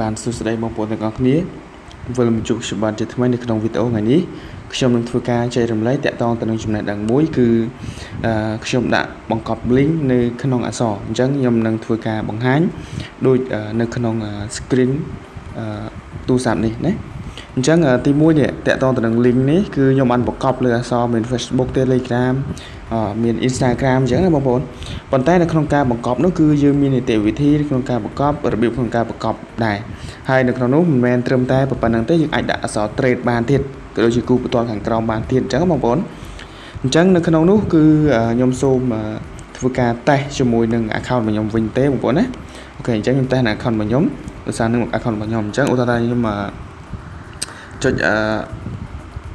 បានសួស្តីបងប្អូនទាំងអស់គ្នាវិលមកជួបខ្ញុំបានជាថ្មីនៅក្នុងវីដេអូថ្ងៃនេះខ្ញុំនឹងធ្វើការចែករំលែកតាក់ទងទៅនឹងចំណេះដឹងមួយគឺខ្ញុំដាក់បង្កប់ link នៅក្នុងអក្សរអញ្ចឹងខ្ញុំនឹងធ្វើការបង្ហាញដូចនៅក្នុង screen ទូរស័ព្ទនេះណា អញ្ចឹងទី1នេះតាក់ទងទៅនឹង link នេះគឺខ្ញុំបានបង្កប់លើអក្សរមាន Facebook Telegram មាន Instagram អញ្ចឹងណាបងប្អូនប៉ុន្តែនៅក្នុងការបង្កប់នោះគឺយើងមាននីតិវិធីក្នុងការបង្កប់របៀបក្នុងការបង្កប់ដែរហើយនៅក្នុងនោះមិនមែនត្រឹមតែប៉ុណ្្នឹងទេយើងអាចដាក់អក្សរ trade បានទៀតក៏ដូចជាគូបន្ទាល់ខាងក្រោមបានទៀតអញ្ចឹងបងប្អូនអញ្ចឹងនៅក្នុងនោះគឺខ្ញុំសូមធ្វើការតេស្តជាមួយនឹង account របស់ខ្ញុំវិញទេបងប្អូនណាអូខេអញ្ចឹងខ្ញុំតេស្តនៅ account របស់ខ្ញុំដោយសារនឹង account របស់ខ្ញុំអញ្ចឹងឧទាហរណ៍ថាខ្ញុំ ចុច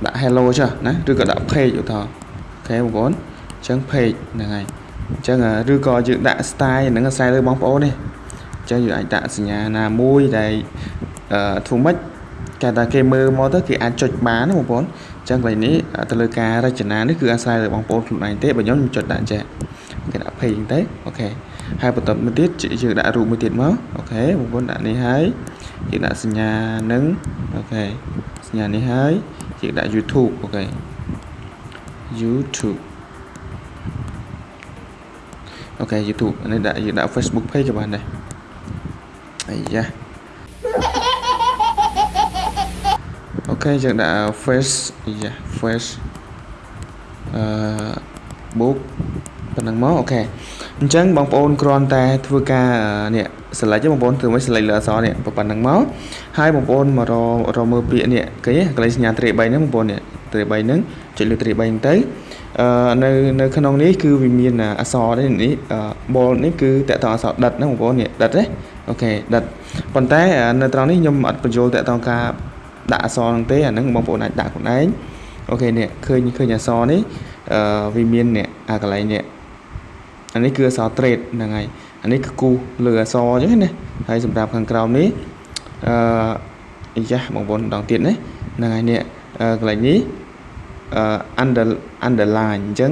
ដាក់ hello ចុះណាឬក៏ដាក់ page ឧទាហរណ៍OK បងប្អូនអញ្ចឹង page ហ្នឹងហើយអញ្ចឹងឬក៏យើងដាក់ style ហ្នឹងអាស្រ័យលើបងប្អូននេះអញ្ចឹងយើងអាចដាក់សញ្ញាណាមួយដែលធ្វើម៉េចគេថាគេមើលមកទៅគេអាចចុចបានណាបងប្អូនអញ្ចឹងកន្លែងនេះទៅលើការរចនានេះគឺអាស្រ័យលើបងប្អូនខ្លួនឯងទេបើខ្ញុំខ្ញុំចុចដាក់ចេះគេដាក់ page ទៅអូខេហើយបន្តមកទៀតយើងដាក់រូបមួយទៀតមក OK បងប្អូនដាក់នេះហើយ យើងដាក់សញ្ញានឹងOK សញ្ញានេះហើយយើងដាក់ YouTube OK YouTube OK YouTube នេះដាក់យើងដាក់ Facebook page ក៏បានដែរអាយ៉ា OK យើងដាក់ face អាយ៉ា face អឺ book ប៉ុណ្ណឹងមក OK អញ្ចឹងបងប្អូនគ្រាន់តែធ្វើការនេះ select បងប្អូនធ្វើមក select លើអក្សរនេះប៉ុណ្ណឹងមកហើយបងប្អូនមករកមើលពាក្យនេះគេកន្លែងសញ្ញាត្រី3ហ្នឹងបងប្អូននេះត្រី3ហ្នឹងចុចលើត្រី3ហ្នឹងទៅអឺនៅនៅក្នុងនេះគឺវាមានអក្សរនេះនេះ bold នេះគឺតកតងអក្សរដិតណាបងប្អូននេះដិតទេអូខេដិតប៉ុន្តែនៅត្រង់នេះខ្ញុំអត់បញ្ចូលតកតងការដាក់អក្សរហ្នឹងទេអាហ្នឹងបងប្អូនអាចដាក់ខ្លួនឯងអូខេនេះឃើញឃើញអក្សរនេះអឺវាមាននេះអាកន្លែងនេះអានេះគឺអក្សរ trade ហ្នឹងហើយ អានេះគឺគូលើអក្សរអញ្ចឹងណាហើយសម្រាប់ខាងក្រោមនេះអឺអាយ៉ាបងប្អូនម្ដងទៀតណាហ្នឹងហើយនេះកន្លែងនេះ under underline អញ្ចឹង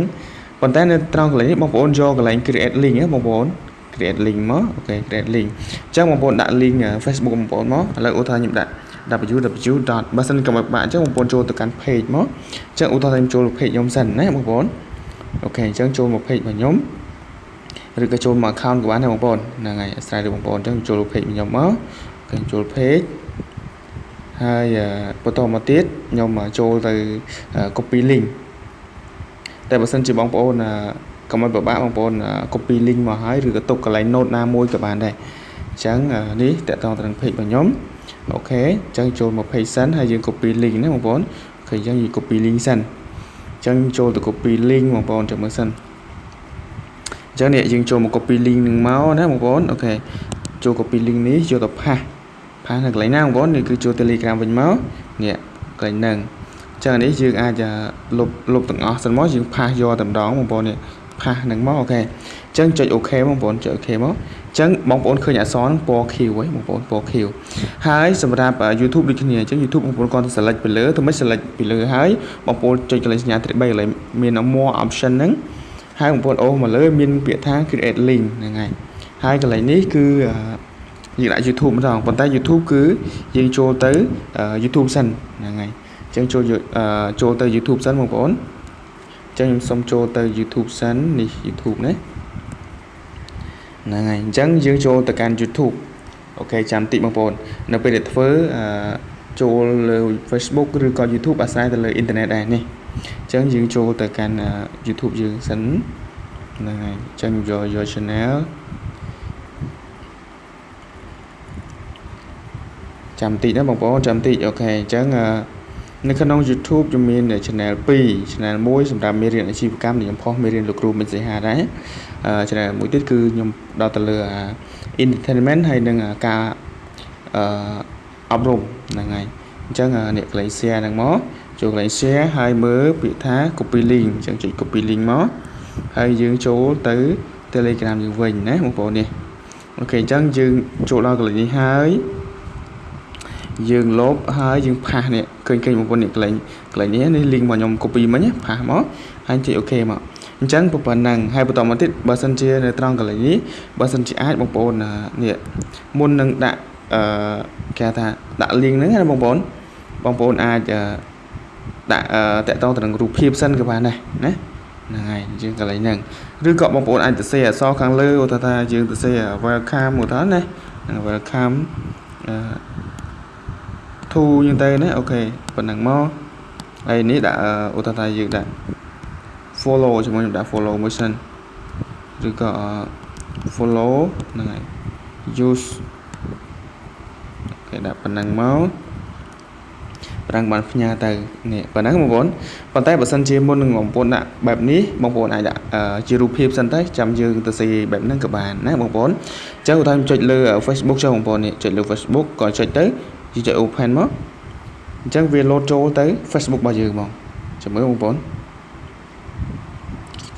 ប៉ុន្តែនៅត្រង់កន្លែងនេះបងប្អូនយកកន្លែង create link ណាបងប្អូន create link មកអូខេ create link អញ្ចឹងបងប្អូនដាក់ link Facebook បងប្អូនមកឥឡូវឧទាហរណ៍ខ្ញុំដាក់ www. បើសិនកុំឲ្យបាក់អញ្ចឹងបងប្អូនចូលទៅកាន់ page មកអញ្ចឹងឧទាហរណ៍ខ្ញុំចូល page ខ្ញុំសិនណាបងប្អូនOK អញ្ចឹងចូលមក page របស់ខ្ញុំ ឬក៏ចូលមក account ក៏បានដែរបងប្អូនហ្នឹងហើយអាស្រ័យលើបងប្អូនអញ្ចឹងចូល page ខ្ញុំមក OK ចូល page ហើយបន្តមកទៀតខ្ញុំចូលទៅ copy link តែបើសិនជាបងប្អូនកុំឲ្យពិបាកបងប្អូន copy link មកហើយឬក៏ទុកកន្លែង note ណាមួយក៏បានដែរអញ្ចឹងនេះតកតងទៅនឹង page របស់ខ្ញុំអូខេអញ្ចឹងចូលមក page សិនហើយយើង copy link ណាបងប្អូនOK អញ្ចឹងយើង copy link សិនអញ្ចឹងចូលទៅ copy link បងប្អូនចាំមើលសិន អញ្ចឹងនេះយើងចូលមក copy link នឹងមកណាបងប្អូន OK ចូល copy link នេះយកទៅ paste paste នៅកន្លែងណាបងប្អូននេះគឺចូល Telegram វិញមកនេះកន្លែងហ្នឹងអញ្ចឹងនេះយើងអាចលុបលុបទាំងអស់សិនមកយើង paste យកតែម្ដងបងប្អូននេះ paste ហ្នឹងមក OK អញ្ចឹងចុច OK បងប្អូនចុច OK មកអញ្ចឹងបងប្អូនឃើញអក្សរហ្នឹងពណ៌ខៀវហ៎បងប្អូនពណ៌ខៀវហើយសម្រាប់ YouTube ដូចគ្នាអញ្ចឹង YouTube បងប្អូនគាត់ទៅ select ពីលើទៅមិន select ពីលើហើយបងប្អូនចុចកន្លែងសញ្ញាត្រី3កន្លែងមាន more option ហ្នឹង ហើយបងប្អូនអូសមកលើមានពាក្យថា create link ហ្នឹងហើយហើយកន្លែងនេះគឺយើងដាក់ YouTube ម្ដងប៉ុន្តែ YouTube គឺយើងចូលទៅ YouTube សិនហ្នឹងហើយអញ្ចឹងចូលចូលទៅ YouTube សិនបងប្អូនអញ្ចឹងខ្ញុំសុំចូលទៅ YouTube សិននេះ YouTube ណាហ្នឹងហើយអញ្ចឹងយើងចូលទៅកាន់ YouTube អូខេចាំតិចបងប្អូននៅពេលដែលធ្វើចូលលើ Facebook ឬក៏ YouTube អាស្រ័យទៅលើអ៊ីនធឺណិតដែរនេះ អញ្ចឹងយើងចូលទៅកាន់ YouTube យើងសិនហ្នឹងហើយអញ្ចឹងយកយក channel ចាំតិចណាបងប្អូនចាំតិចអូខេអញ្ចឹងនៅក្នុង YouTube ខ្ញុំមាន channel 2 channel 1សម្រាប់មេរៀនអាជីវកម្មដែលខ្ញុំផុសមេរៀនលោកគ្រូមិញសីហាដែរ channel មួយទៀតគឺខ្ញុំដល់ទៅលើ entertainment ហើយនឹងការអឺអប់រំហ្នឹងហើយអញ្ចឹងអ្នកកន្លែង share ហ្នឹងមក ចូលកន្លែង share ហើយមើលពាក្យថា copy link អញ្ចឹងចុច copy link មកហើយយើងចូលទៅ Telegram យើងវិញណាបងប្អូននេះអូខេអញ្ចឹងយើងចូលដល់កន្លែងនេះហើយយើងលបហើយយើងផាសនេះឃើញឃើញបងប្អូននេះកន្លែងកន្លែងនេះនេះ link មកខ្ញុំ copy មិញផាសមកហើយចុច OK មកអញ្ចឹងប៉ុណ្ណឹងហើយបន្តមកទៀតបើសិនជានៅត្រង់កន្លែងនេះបើសិនជាអាចបងប្អូននេះមុននឹងដាក់អឺគេថាដាក់ link ហ្នឹងណាបងប្អូនបងប្អូនអាច ដាក់តាក់ទងទៅនឹងរូបភាពសិនក៏បានដែរណាហ្នឹងហើយយើងកន្លែងហ្នឹងឬក៏បងប្អូនអាចទៅសេអក្សរខាងលើឧទាហរណ៍ថាយើងទៅសេ welcome ឧទាហរណ៍ណា welcome អឺ to យើងទៅណាអូខេប៉ុណ្ណឹងមកហើយនេះដាក់ឧទាហរណ៍ថាយើងដាក់ follow ជាមួយខ្ញុំដាក់ follow មួយសិនឬក៏ follow ហ្នឹងហើយ use គេដាក់ប៉ុណ្ណឹងមក ប្រាំងបានផ្ញើទៅនេះប៉ុណ្ណឹងបងប្អូនប៉ុន្តែបើសិនជាមុននឹងបងប្អូនដាក់បែបនេះបងប្អូនអាចដាក់ជារូបភាពសិនទៅចាំយើងទៅសេបែបហ្នឹងក៏បានណាបងប្អូនអញ្ចឹងឧទាហរណ៍ចុចលើ Facebook ចុះបងប្អូននេះចុចលើ Facebook ក៏ចុចទៅយើងចុច open មកអញ្ចឹងវា load ចូលទៅ Facebook របស់យើងមកចាំមើលបងប្អូន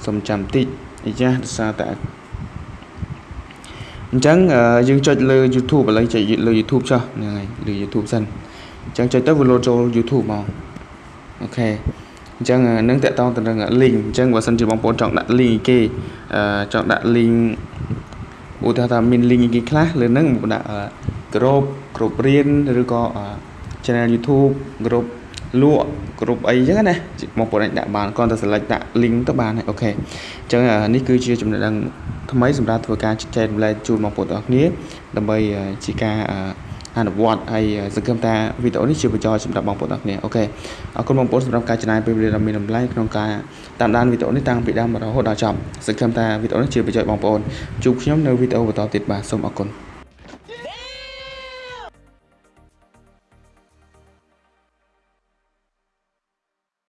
សុំចាំតិចអាយ៉ាដោយសារតែអញ្ចឹងយើងចុចលើ YouTube ឥឡូវចុចលើ YouTube ចុះហ្នឹងហើយលើ YouTube សិន អញ្ចឹងចុចទៅវា load ចូល YouTube មកអូខេអញ្ចឹងនឹងតកតងទៅនឹង link អញ្ចឹងបើសិនជាបងប្អូនចង់ដាក់ link គេចង់ដាក់ link ឧទាហរណ៍ថាមាន link គេខ្លះលើហ្នឹងមកដាក់ group group រៀនឬក៏ channel YouTube group លក់គ្រប់អីចឹងណាបងប្អូនអាចដាក់បានគ្រាន់តែ select ដាក់ link ទៅបានហើយអូខេអញ្ចឹងនេះគឺជាចំណេះដឹងថ្មីសម្រាប់ធ្វើការចែករំលែកជូនបងប្អូនទាំងគ្នាដើម្បីជាការ អនុវត្តហើយសង្ឃឹមថាវីដេអូនេះជាប្រយោជន៍សម្រាប់បងប្អូនទាំងគ្នាអូខេអរគុណបងប្អូនសម្រាប់ការចំណាយពេលវេលាដ៏មានតម្លៃក្នុងការតាមដានវីដេអូនេះតាំងពីដើមរហូតដល់ចប់សង្ឃឹមថាវីដេអូនេះជាប្រយោជន៍បងប្អូនជួបខ្ញុំនៅវីដេអូបន្តទៀតបាទសូមអរគុណ